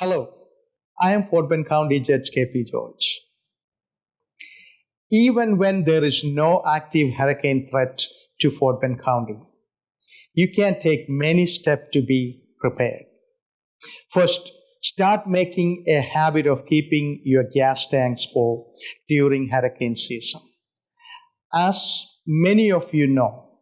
Hello, I am Fort Bend County Judge KP George. Even when there is no active hurricane threat to Fort Bend County, you can take many steps to be prepared. First, start making a habit of keeping your gas tanks full during hurricane season. As many of you know,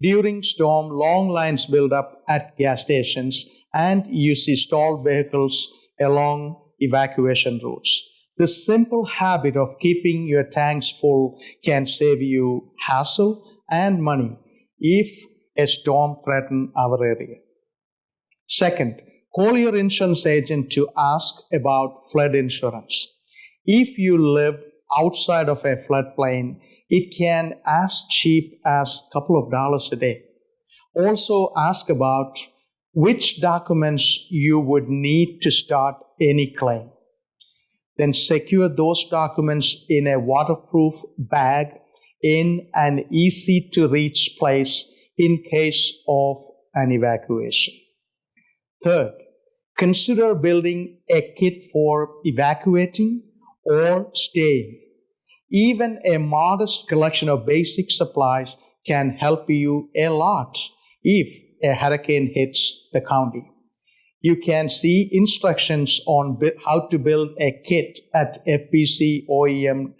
during storm, long lines build up at gas stations and you see stalled vehicles along evacuation routes. The simple habit of keeping your tanks full can save you hassle and money if a storm threatens our area. Second, call your insurance agent to ask about flood insurance. If you live outside of a floodplain, it can as cheap as a couple of dollars a day. Also ask about which documents you would need to start any claim. Then secure those documents in a waterproof bag in an easy to reach place in case of an evacuation. Third, consider building a kit for evacuating or staying. Even a modest collection of basic supplies can help you a lot if a hurricane hits the county. You can see instructions on how to build a kit at fbcoem.org.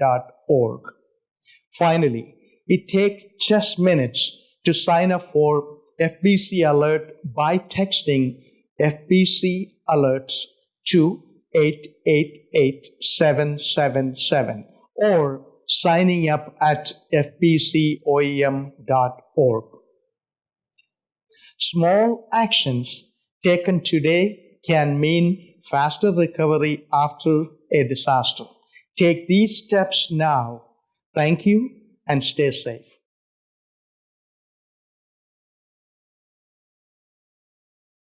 Finally, it takes just minutes to sign up for FBC Alert by texting FBC Alerts to 888777 or signing up at fbcoem.org. Small actions taken today can mean faster recovery after a disaster. Take these steps now. Thank you and stay safe.